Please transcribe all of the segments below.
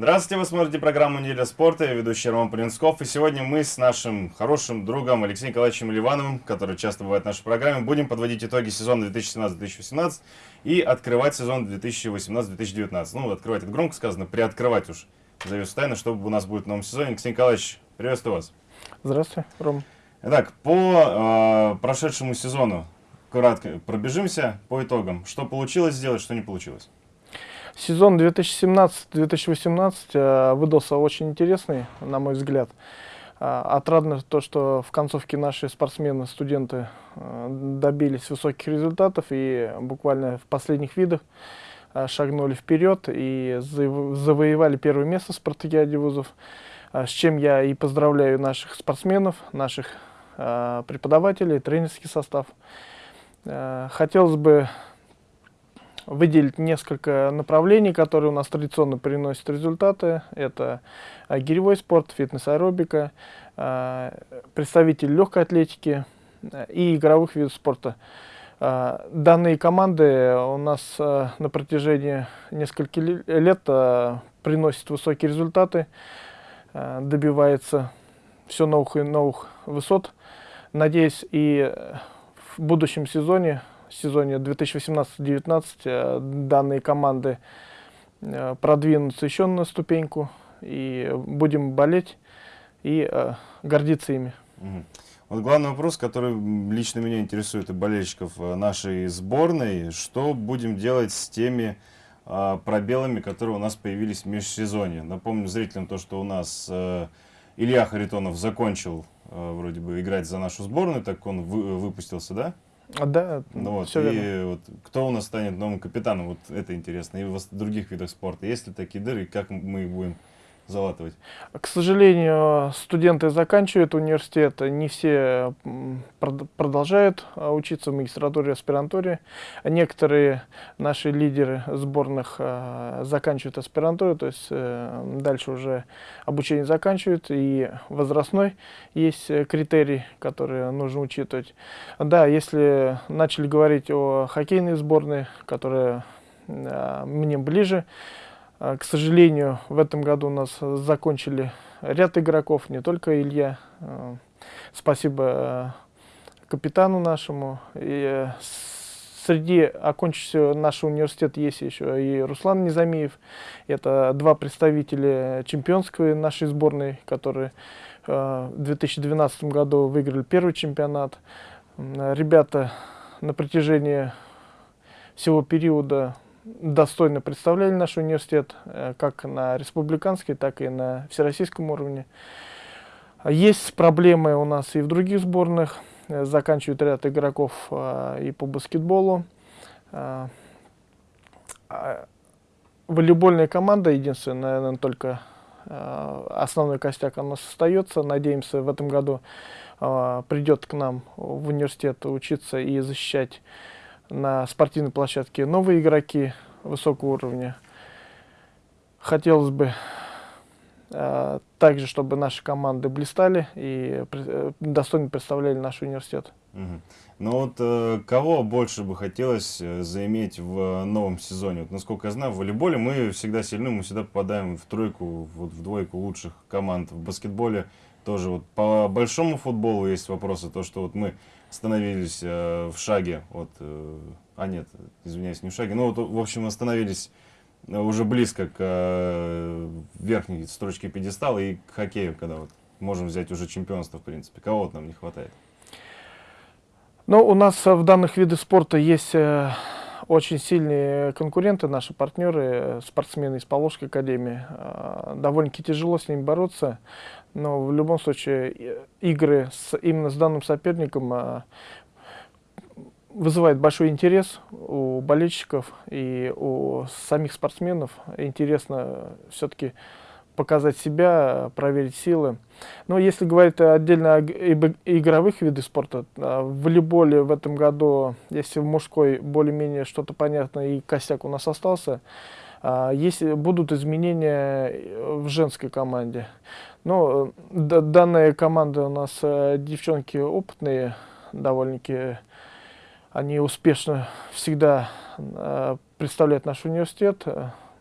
Здравствуйте, вы смотрите программу «Неделя спорта», я ведущий Роман Полинсков, и сегодня мы с нашим хорошим другом Алексеем Николаевичем Ливановым, который часто бывает в нашей программе, будем подводить итоги сезона 2017-2018 и открывать сезон 2018-2019. Ну, открывать это громко сказано, приоткрывать уж завесу тайны, что у нас будет в новом сезоне. Алексей Николаевич, приветствую вас. Здравствуйте, Ром. Итак, по э, прошедшему сезону кратко пробежимся по итогам. Что получилось сделать, что не получилось? Сезон 2017-2018 э, выдался очень интересный, на мой взгляд. Э, отрадно то, что в концовке наши спортсмены, студенты э, добились высоких результатов и буквально в последних видах шагнули вперед и завоевали первое место в спартакиаде вузов, с чем я и поздравляю наших спортсменов, наших преподавателей, тренерский состав. Хотелось бы выделить несколько направлений, которые у нас традиционно приносят результаты. Это а, гиревой спорт, фитнес-аэробика, а, представители легкой атлетики а, и игровых видов спорта. Данные команды у нас на протяжении нескольких лет приносят высокие результаты, добивается все новых и новых высот. Надеюсь, и в будущем сезоне сезоне 2018-2019 э, данные команды э, продвинутся еще на ступеньку, и будем болеть и э, гордиться ими. Вот главный вопрос, который лично меня интересует и болельщиков нашей сборной, что будем делать с теми пробелами, которые у нас появились в межсезонье. Напомню зрителям то, что у нас Илья Харитонов закончил вроде бы играть за нашу сборную, так он вы, выпустился, да? А, да, ну, вот, все и верно. Вот, кто у нас станет новым капитаном, вот это интересно. И в других видах спорта. Есть ли такие дыры, и как мы их будем залатывать? К сожалению, студенты заканчивают университет, не все продолжают а, учиться в магистратуре, аспирантуре. Некоторые наши лидеры сборных а, заканчивают аспирантуру, то есть э, дальше уже обучение заканчивают, и возрастной есть критерий, который нужно учитывать. Да, если начали говорить о хоккейной сборной, которая мне ближе, а, к сожалению, в этом году у нас закончили ряд игроков, не только Илья. А, спасибо а, капитану нашему. И среди окончившего наш университет есть еще и Руслан Незамиев. Это два представителя чемпионской нашей сборной, которые в 2012 году выиграли первый чемпионат. Ребята на протяжении всего периода достойно представляли наш университет, э, как на республиканской, так и на всероссийском уровне. Есть проблемы у нас и в других сборных. Э, заканчивают ряд игроков э, и по баскетболу. Волейбольная команда, единственная, наверное, только основной костяк у нас остается. Надеемся, в этом году придет к нам в университет учиться и защищать на спортивной площадке новые игроки высокого уровня. Хотелось бы э, также, чтобы наши команды блистали и э, достойно представляли наш университет. Угу. Ну вот э, кого больше бы хотелось э, заиметь в новом сезоне? Вот, насколько я знаю, в волейболе мы всегда сильны, мы всегда попадаем в тройку, вот, в двойку лучших команд. В баскетболе тоже вот по большому футболу есть вопросы, то что вот мы остановились э, в шаге от, э, а нет, извиняюсь, не в шаге, ну вот, в общем, остановились уже близко к э, верхней строчке пьедестала и к хоккею, когда вот можем взять уже чемпионство, в принципе. Кого вот нам не хватает? Ну, у нас в данных видах спорта есть э, очень сильные конкуренты, наши партнеры, спортсмены из Поволжской академии. Э, довольно-таки тяжело с ними бороться, но в любом случае игры с, именно с данным соперником э, вызывает большой интерес у болельщиков и у самих спортсменов. Интересно все-таки показать себя, проверить силы. Но если говорить отдельно о игровых видах спорта, а, в волейболе в этом году, если в мужской более-менее что-то понятно и костяк у нас остался, а, если будут изменения в женской команде. Но данная команда у нас э, девчонки опытные, довольно-таки они успешно всегда э, представляют наш университет.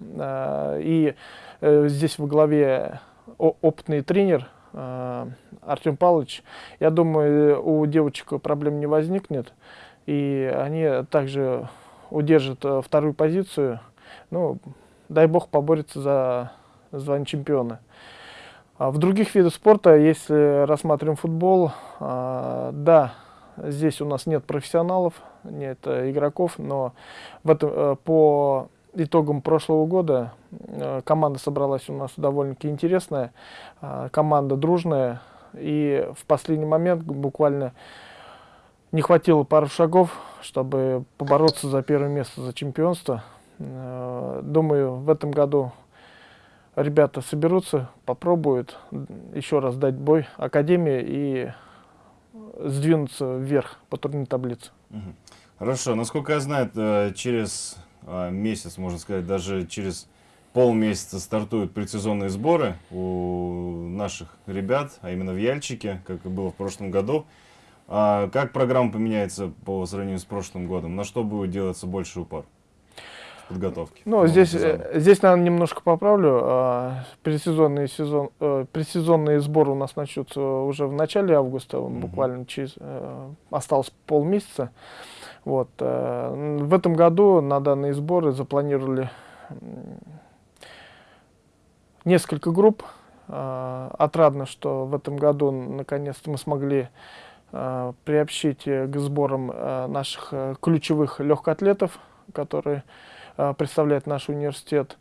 Э, и э, здесь во главе опытный тренер Артем Павлович. Я думаю, у девочек проблем не возникнет. И они также удержат вторую позицию. Ну, дай бог поборется за звание чемпиона. А в других видах спорта, если рассматриваем футбол, да, Здесь у нас нет профессионалов, нет э, игроков, но в этом, э, по итогам прошлого года э, команда собралась у нас довольно-таки интересная, команда дружная, и в последний момент буквально не хватило пару шагов, чтобы побороться за первое место, за чемпионство. Думаю, в этом году ребята соберутся, попробуют еще раз дать бой Академии и сдвинуться вверх по турнирной таблице. Хорошо. Насколько я знаю, э, через а, месяц, можно сказать, даже через полмесяца стартуют предсезонные сборы у наших ребят, а именно в Яльчике, как и было в прошлом году. А как программа поменяется по сравнению с прошлым годом? На что будет делаться больше упор? Подготовки? Ну, здесь, э, здесь, наверное, немножко поправлю. А, предсезонный сезон, э, предсезонные сборы у нас начнутся уже в начале августа, угу. буквально через, э, осталось полмесяца. Вот. В этом году на данные сборы запланировали несколько групп. Отрадно, что в этом году наконец-то мы смогли приобщить к сборам наших ключевых легкоатлетов, которые представляет наш университет.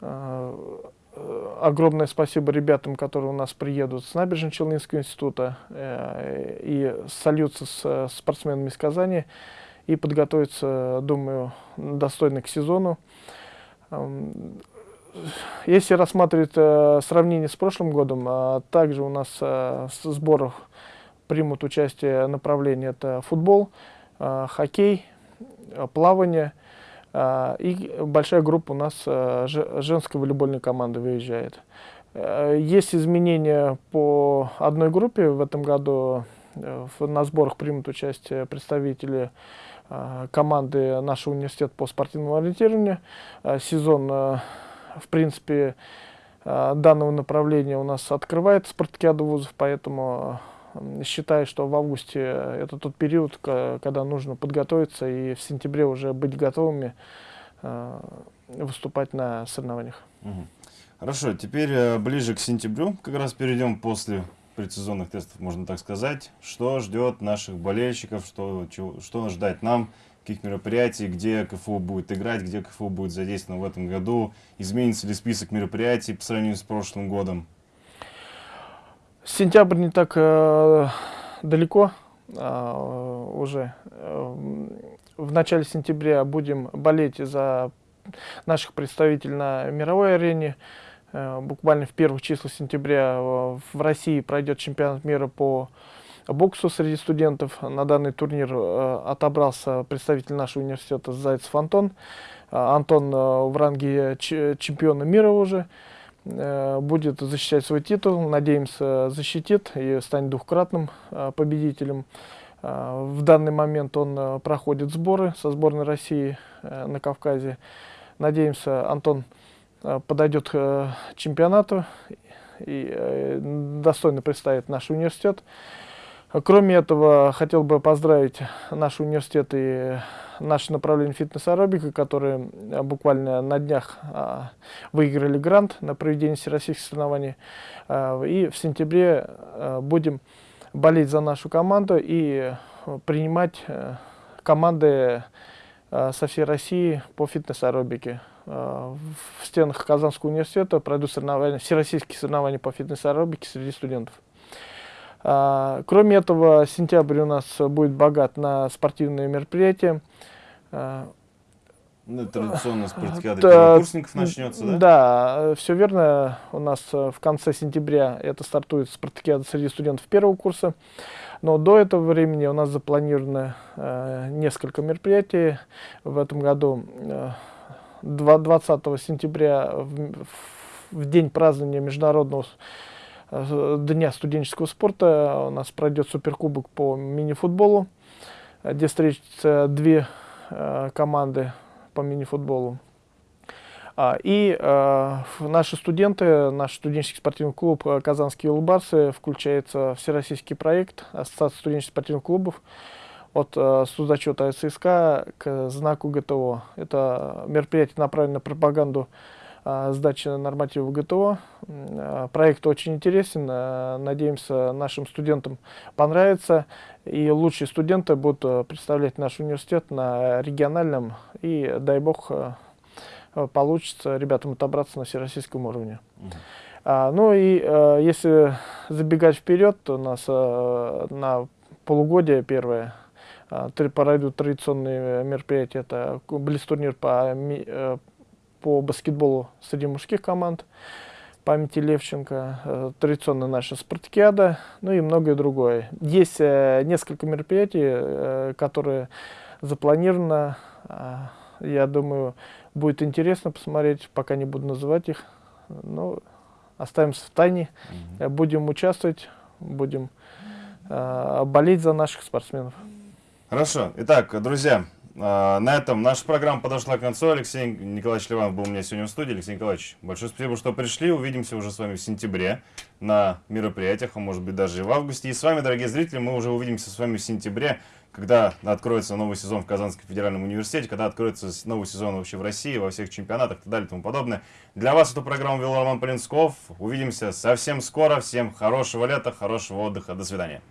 Э, огромное спасибо ребятам, которые у нас приедут с Набережно-Челнинского института э, и сольются с спортсменами из Казани и подготовятся, думаю, достойно к сезону. Эм, если рассматривать сравнение с прошлым годом, также у нас в сборах примут участие направления это футбол, хоккей, плавание – и большая группа у нас а, женской волейбольной команды выезжает. А, есть изменения по одной группе. В этом году э, на сборах примут участие представители команды нашего университета по спортивному ориентированию. Сезон, в принципе, данного направления у нас открывает спартакиаду вузов, поэтому считаю, что в августе это тот период, когда нужно подготовиться и в сентябре уже быть готовыми э, выступать на соревнованиях. Хорошо, теперь э, ближе к сентябрю, как раз перейдем после предсезонных тестов, можно так сказать. Что ждет наших болельщиков, что, чего, что ждать нам, каких мероприятий, где КФУ будет играть, где КФУ будет задействовано в этом году, изменится ли список мероприятий по сравнению с прошлым годом? Сентябрь не так э, далеко э, уже. В начале сентября будем болеть за наших представителей на мировой арене. Э, буквально в первых числах сентября в России пройдет чемпионат мира по боксу среди студентов. На данный турнир э, отобрался представитель нашего университета Зайцев Антон. Э, Антон в ранге чемпиона мира уже. Э, будет защищать свой титул, надеемся, защитит и станет двухкратным э, победителем. Э, в данный момент он проходит сборы со сборной России на Кавказе. Надеемся, Антон подойдет к чемпионату и достойно представит наш университет. Кроме этого, хотел бы поздравить наш университет и наше направление фитнес-аэробика, которые э, буквально на днях а, выиграли грант на проведение всероссийских соревнований. А, и в сентябре а, будем болеть за нашу команду и принимать а, команды а, со всей России по фитнес-аэробике. А, в стенах Казанского университета пройдут соревнования, всероссийские соревнования по фитнес-аэробике среди студентов. А, кроме этого, сентябрь у нас будет богат на спортивные мероприятия. А, ну, традиционно спартакиада первокурсников начнется, да? Да, все верно. У нас э, в конце сентября это стартует спартакиада среди студентов первого курса. Но до этого времени у нас запланировано э, несколько мероприятий. В этом году э, 20 сентября, в, в день празднования Международного Дня студенческого спорта у нас пройдет суперкубок по мини-футболу, где встретятся две э, команды по мини-футболу. А, И э, наши студенты, наш студенческий спортивный клуб э, «Казанские улыбарцы» включается в всероссийский проект Ассоциации студенческих спортивных клубов от э, судзачета ССК к знаку ГТО. Это мероприятие направлено на пропаганду сдачи нормативов ГТО. Э, Проект очень интересен. э, Надеемся, нашим студентам понравится. И лучшие студенты будут э, представлять наш университет на региональном. И, дай бог, э, э, получится ребятам отобраться на всероссийском уровне. А, ну и э, если забегать вперед, то у нас э, на полугодие первое а, пройдут традиционные мероприятия. Это блиц-турнир по, по баскетболу среди мужских команд памяти Левченко, э, традиционная наша спартакиада, ну и многое другое. Есть э, несколько мероприятий, э, которые запланировано. Я думаю, будет интересно посмотреть, пока не буду называть их. Ну, оставимся в тайне. Э, Будем участвовать, будем болеть за наших спортсменов. Хорошо. Итак, друзья, на этом наша программа подошла к концу. Алексей Николаевич Ливанов был у меня сегодня в студии. Алексей Николаевич, большое спасибо, что пришли. Увидимся уже с вами в сентябре на мероприятиях, а может быть даже и в августе. И с вами, дорогие зрители, мы уже увидимся с вами в сентябре, когда откроется новый сезон в Казанском федеральном университете, когда откроется новый сезон вообще в России, во всех чемпионатах и так далее и тому подобное. Для вас эту программу вел Роман Полинсков. Увидимся совсем скоро. Всем хорошего лета, хорошего отдыха. До свидания.